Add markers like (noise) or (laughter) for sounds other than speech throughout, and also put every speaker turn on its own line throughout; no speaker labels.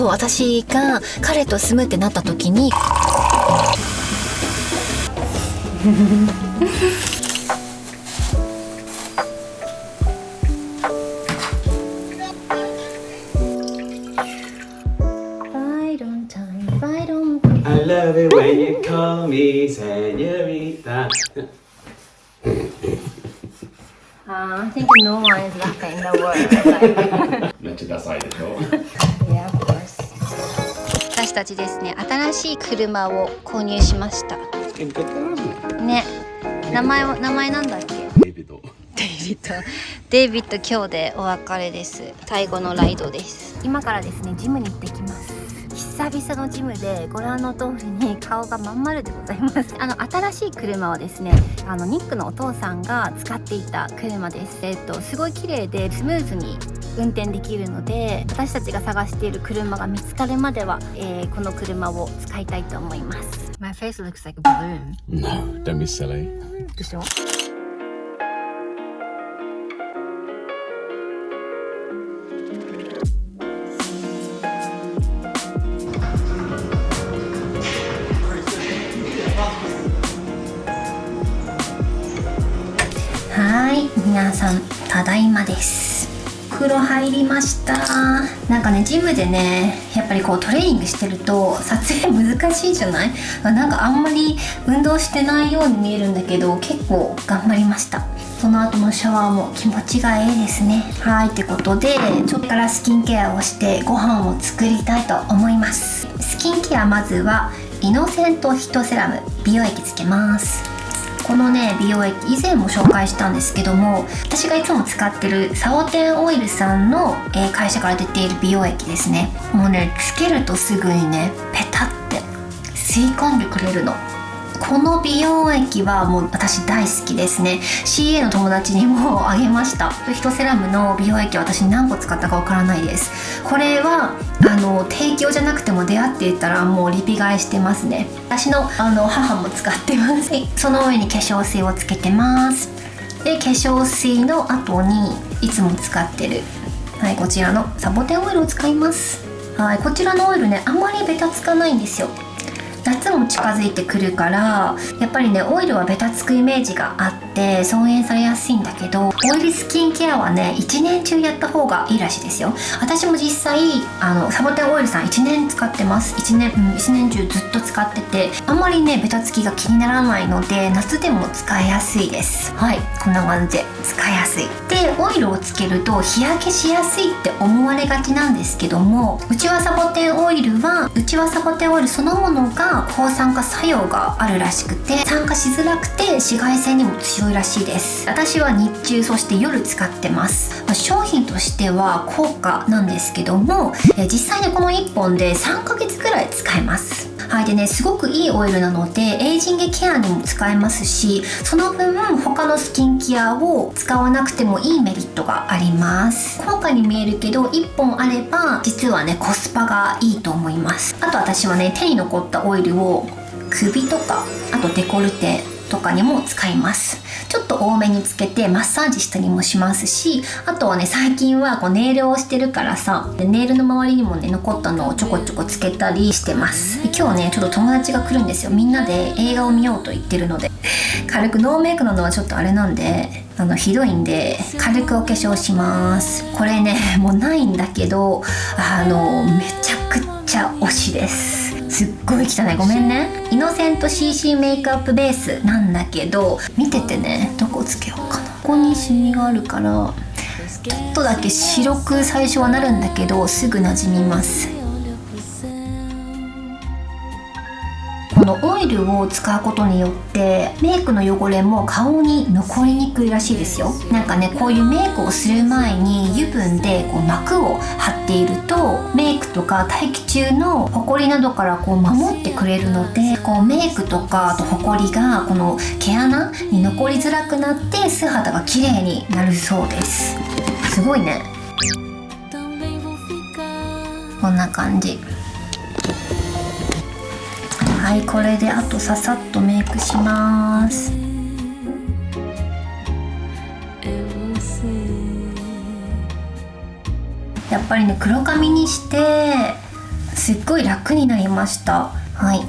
そう私が彼と住むってなった時に
I love it when you call me señorita.
Uh, I think no one is laughing in the world.
めっちゃダサいでしょ.
私たちですね、新しい車を購入しました。ね、名前は名前なんだっけ？
デイビッド。
デイビッド。デイビッド今日でお別れです。最後のライドです。今からですね、ジムに行ってきます。久々のジムでご覧の通りに顔がまん丸でございますあの新しい車はですねあのニックのお父さんが使っていた車ですえっとすごい綺麗でスムーズに運転できるので私たちが探している車が見つかるまでは、えーこの車を使いたいと思います。My face looks like a balloon.
No, don't be silly.
でしょ？はい皆さんただいまです風呂入りました。なんかねジムでねやっぱりこうトレーニングしてると撮影難しいじゃない？なんかあんまり運動してないように見えるんだけど結構頑張りました。その後のシャワーも気持ちがいいですね。はいってことでちょっとからスキンケアをしてご飯を作りたいと思います。スキンケアまずはイノセントヒトセラム。美容液つけます。このね美容液以前も紹介したんですけども私がいつも使ってるサオテンオイルさんの、えー会社から出ている美容液ですね。もうねつけるとすぐにねペタって吸い込んでくれるの。この美容液はもう私大好きですね。CA の友達にもあげました。ヒトセラムの美容液は私何個使ったかわからないです。これはあの提供じゃなくても出会っていたらもうリピ買いしてますね。私のあの母も使ってます。はい。その上に化粧水をつけてます。で化粧水の後にいつも使ってる。はいこちらのサボテンオイルを使います。はいこちらのオイルねあんまりベタつかないんですよ。夏も近づいてくるからやっぱりねオイルはベタつくイメージがあって損塩されやすいんだけどオイルスキンケアはね一年中やった方がいいらしいですよ。私も実際あのサボテンオイルさん1年使ってます。1年、うん、1年中ずっと使っててあんまりねベタつきが気にならないので夏でも使いやすいです。はい。こんな感じで使いやすい。でオイルをつけると日焼けしやすいって思われがちなんですけどもうちわサボテンオイルはうちわサボテンオイルそのものが抗酸化作用があるらしくて酸化しづらくて紫外線にも強いらしいです。私は日中そして夜使ってます。まあ商品としては高価なんですけどもえ実際ねこの1本で3ヶ月くらい使えます。はいでねすごくいいオイルなのでエイジングケアにも使えますしその分他のスキンケアを使わなくてもいいメリットがあります。高価に見えるけど1本あれば実はねコスパがいいと思います。あと私はね手に残ったオイルを首とかあとデコルテとかにも使います。ちょっと多めにつけてマッサージしたりもしますしあとはね最近はこうネイルをしてるからさでネイルの周りにもね残ったのをちょこちょこつけたりしてます。で今日ねちょっと友達が来るんですよ。みんなで映画を見ようと言ってるので。軽くノーメイクなのはちょっとあれなんであのひどいんで軽くお化粧します。これねもうないんだけどあのめちゃくちゃ推しです。すっごい汚い。ごめんね。イノセント CC メイクアップベースなんだけど見ててね。どこつけようかな。ここにシミがあるからちょっとだけ白く最初はなるんだけどすぐなじみます。のオイルを使うことによってメイクの汚れも顔に残りにくいらしいですよ。なんかねこういうメイクをする前に油分でこう膜を張っているとメイクとか大気中のホコリなどからこう守ってくれるのでこうメイクとかあとホコリがこの毛穴に残りづらくなって素肌が綺麗になるそうです。すごいね。こんな感じ。はいこれであとささっとメイクします。やっぱりね黒髪にしてすっごい楽になりました。はい。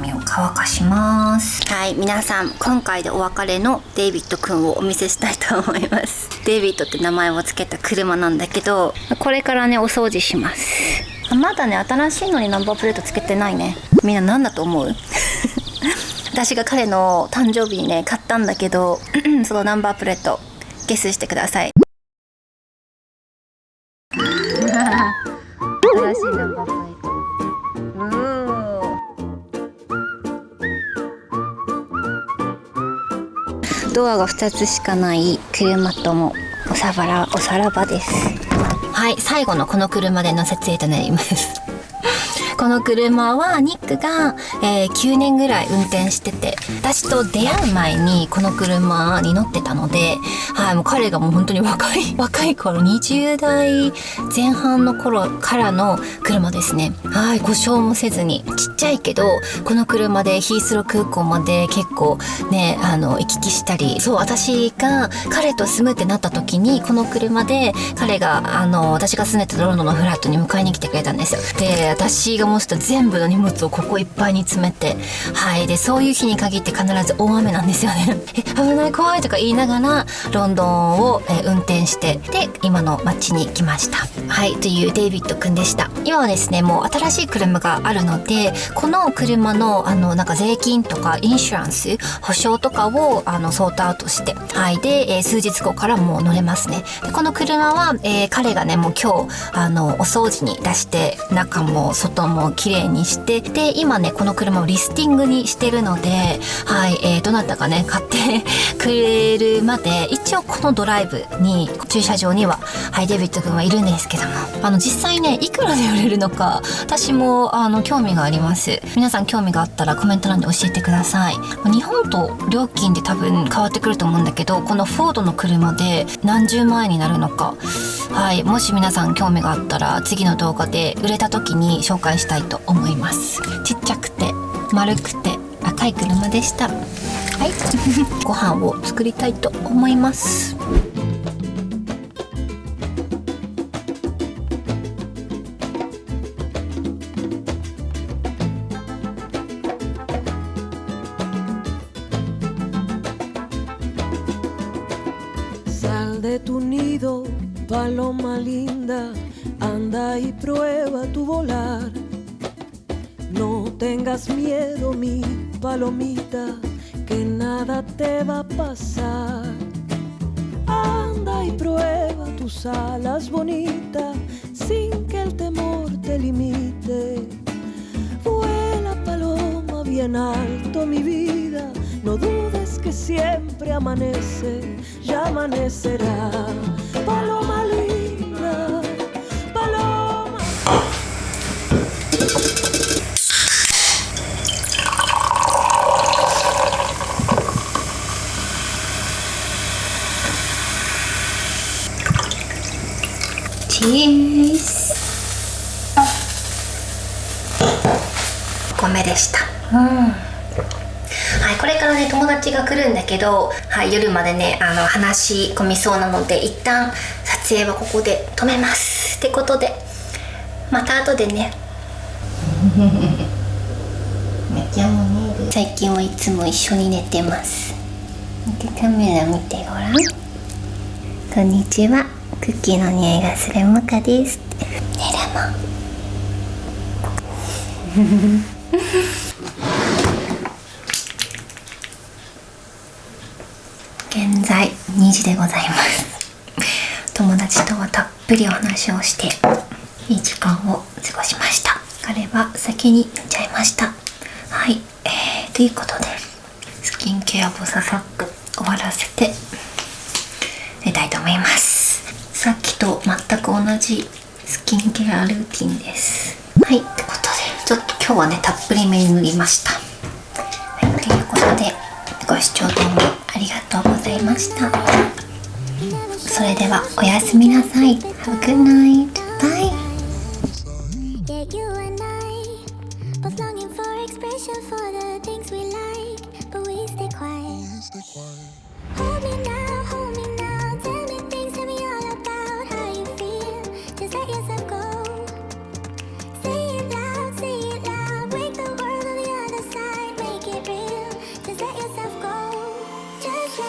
髪を乾かします。はい皆さん今回でお別れのデイビッドくんをお見せしたいと思います。デイビッドって名前を付けた車なんだけどこれからねお掃除します。まだね新しいのにナンバープレートつけてないね。みんな何だと思う？(laughs) 私が彼の誕生日にね買ったんだけど (clears throat) そのナンバープレートゲスしてくださいドアが2つしかない車ともおさばらおさらばです。はい最後のこの車での設営となります。この車はニックが、えー、9年ぐらい運転してて私と出会う前にこの車に乗ってたので、はい、もう彼がもう本当に若い (laughs) 若い頃20代前半の頃からの車ですね。はい故障もせずにちっちゃいけどこの車でヒースロー空港まで結構ねあの行き来したりそう私が彼と住むってなった時にこの車で彼があの私が住んでたロンドンのフラットに迎えに来てくれたんですよ。で私が全部の荷物をここいっぱいに詰めてはい。でそういう日に限って必ず大雨なんですよね。(laughs) え危ない怖いとか言いながらロンドンを、え運転してで今の街に来ました。はい。というデイビッドくんでした。今はですねもう新しい車があるのでこの車のあのなんか税金とかインシュランス保証とかをあのソートアウトしてはい。で、えー、数日後からもう乗れますね。でこの車は、えー、彼がねもう今日あのお掃除に出して中も外もも綺麗にしてで今ねこの車をリスティングにしてるのではい、えー、どなたかね買って (laughs) くれるまで一応このドライブに駐車場にははいデビッド君はいるんですけどもあの実際ねいくらで売れるのか私もあの興味があります。皆さん興味があったらコメント欄で教えてください。日本と料金で多分変わってくると思うんだけどこのフォードの車で何十万円になるのか。はいもし皆さん興味があったら次の動画で売れた時に紹介してたいと思います。ちっちゃくて丸くて赤い車でした。はい。(laughs) ご飯を作りたいと思います。
パロマ linda、anda y prueba tu volar。Tengas miedo, mi palomita, que nada te va a pasar. Anda y prueba tus alas bonitas, sin que el temor te limite. Vuela paloma bien alto, mi vida, no dudes que siempre amanece ya amanecerá. Paloma linda,
米でした。はい、これからね友達が来るんだけど、はい、夜までねあの話し込みそうなので一旦撮影はここで止めます。ってことでまた後でね。(laughs) 最近はいつも一緒に寝てます。カメラ見てごらん。こんにちは。クッキーの匂いがするモカです。ねレモン現在2時でございます。友達とはたっぷりお話をしていい時間を過ごしました。彼は先に寝ちゃいました。はい、えー、ということでスキンケアをささっと終わらせて寝たいと思います。さっきと全く同じスキンケアルーティンです。はい。ってことちょっと今日はねたっぷりめに塗りましたはいということでご視聴どうもありがとうございましたそれではおやすみなさい Have a good night bye
Hold me now.